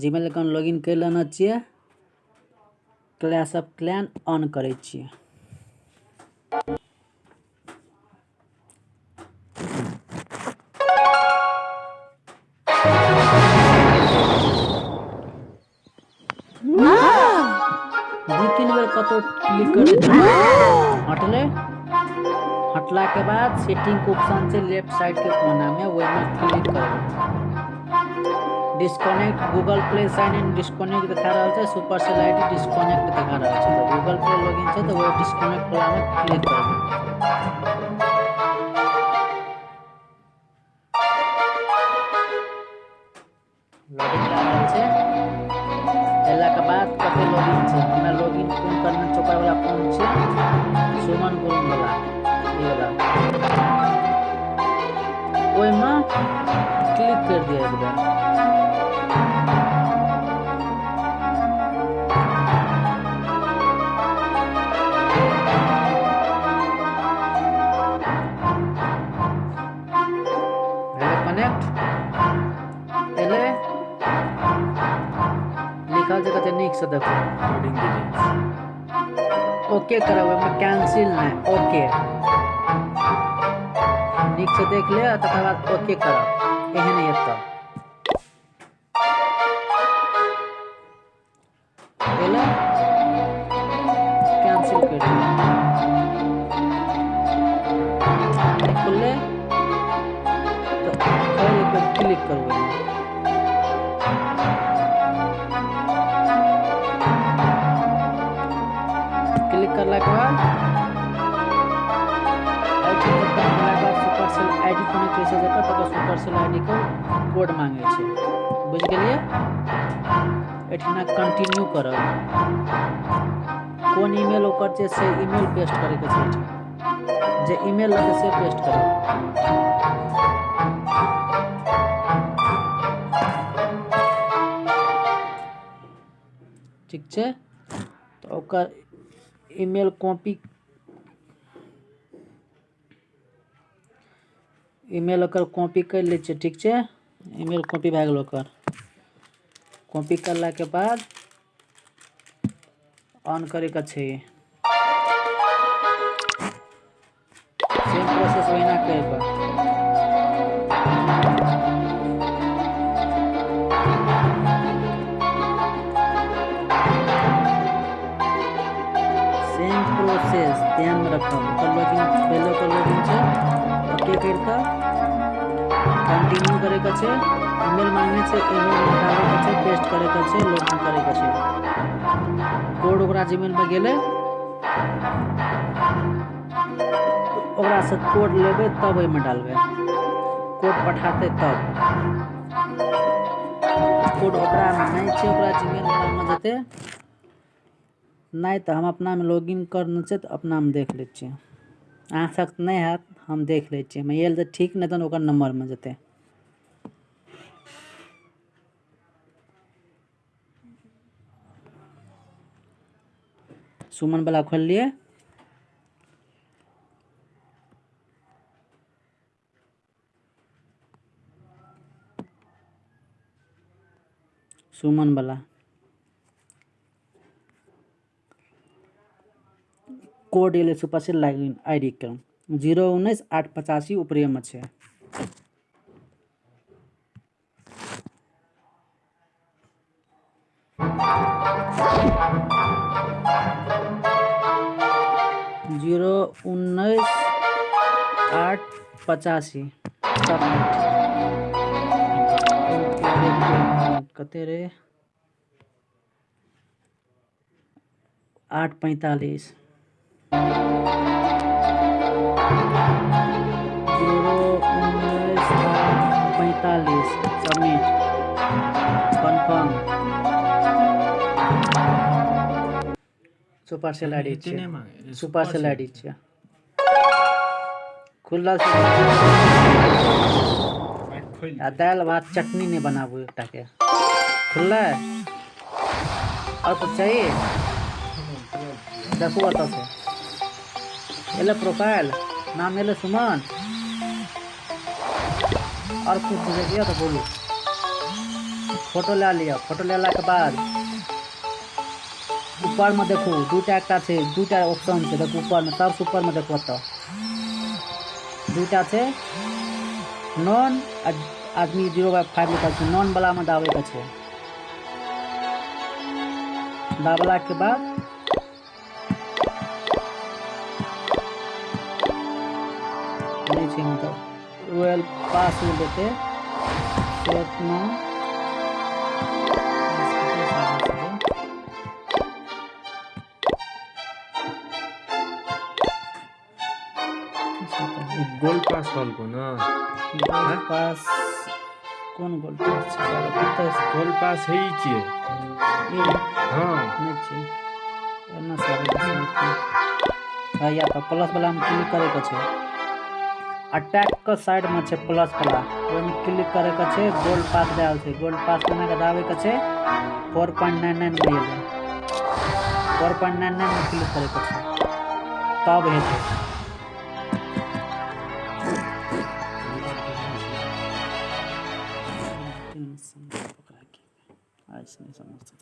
Gmail account login कर लेना चाहिए क्लैश ऑफ़ क्लैन ऑन करे दू कतौ क्लिक कर हटले हटला के बाद सेटिंग के ऑप्शन छै लेफ़्ट साइड के कोना में वही में क्लिक करबै disconnect Google play sign in disconnect दिखा रहा है सुपर सेल आईडी डिस्कनेक्ट दिखा रहा है तो गूगल प्ले लॉगिन छै तो वो डिस्कनेक्ट वाला में क्लिक करबै लॉगिन ला रहल छै एला के बाद कते लॉगिन छै हमरा लॉगिन कोन करना छै ओकर वाला कोन छै सुमन गुरुंग वाला ई वाला। ओहिमे क्लिक कर दिया एक बार से देखो. ओके करब ओहिमे कैंसिल नहि ओके नीक से देख ले बाद ओके करब एहन एतऽ एलै कैंसिल कर दियौ नहि खुललै एक बेर क्लिक करू क्लिक करला के बाद? सुपर सेल आईडी कनेक्ट होइ छै जकर तकर सुपर सेल आईडी के कोड मांगे बुझ गेलिए एठिना कंटिन्यू करब। कोन ईमेल ओकर छै से ईमेल पेस्ट करे के छै जे ईमेल लगे से पेस्ट करब। ठीक छै? तऽ ओकर ईमेल कॉपी ईमेल ओकर कॉपी कर लै छियै, ठीक छै? ईमेल कॉपी भए गेल ओकर। कॉपी करलाके बाद ऑन करैके छै। सेम प्रोसेस ओहिना करबै सेम प्रोसेस ध्यान पहले ओके करि कंटिन्यू मांगने छै ईमेल निकालैके छै पेस्ट करैके छै लॉगिन करैके छै कोड ओकरा जीमेलमे गेलै ओकरासँ कोड लेबै तब ओहिमे डालबै कोड पठाते तब कोड ओकरामे नहि छै ओकरा जीमेल वलामे जेतै नहि तऽ हम अपनामे लॉगिन करने छै तऽ अपनामे देख लै छियै अहाँ सख्त नहि हैत हम देख लै छियै मैल तऽ ठीक नहि तहन ओकर नंबरमे जेतै। सुमन वाला खोललिए सुमन कोड एलै सुपर से लॉगिन आई डी के। ज़ीरो उन्नैस, आठ पचासी ऊपरेमे छै। ज़ीरो उन्नीस, आठ पचासी। कते रे? आठ पैंतालीस। ज़ीरो उन्नीस पैंतालीस submit confirm super sale I D एते नहि छियै मांगे सुपर सेल आई डी छियै खुलल आ दालि भात चटनी नहीं बनाबू एकटा के खुललै और कुछ चाहिए देखू अतऽ से एले प्रोफ़ाइल नाम एले सुमन और कुछ चाहिए तो बोलू फ़ोटो ले लिया फ़ोटो लेलाके बाद ऊपरमे देखू दूटा एकटा छै दूटा ऑप्शन छै देखू ऊपरमे सबसँ ऊपरमे देखू ओतऽ दूटा छै नॉन आदमी ज़ीरो बाई फाइव लिखल छै नॉन बलामे दाबैके छै दाबलाके बाद पास में देते सेट में गोल पास को ना? गोल पास कोन गोल पास? सारा पता छै गोल पास है ही छिए ई हाँ। नहीं छै एना सारा हाँ या तो प्लस वाला में क्लिक करे के अटैक के साइड में छै प्लस वाला। ओहि क्लिक करे के छै गोल्ड पास देल छै। गोल्ड पास बना के दाबे के छै 4.99 मिल जाए 4.99 में क्लिक करे के छै। तब आज नहीं समझता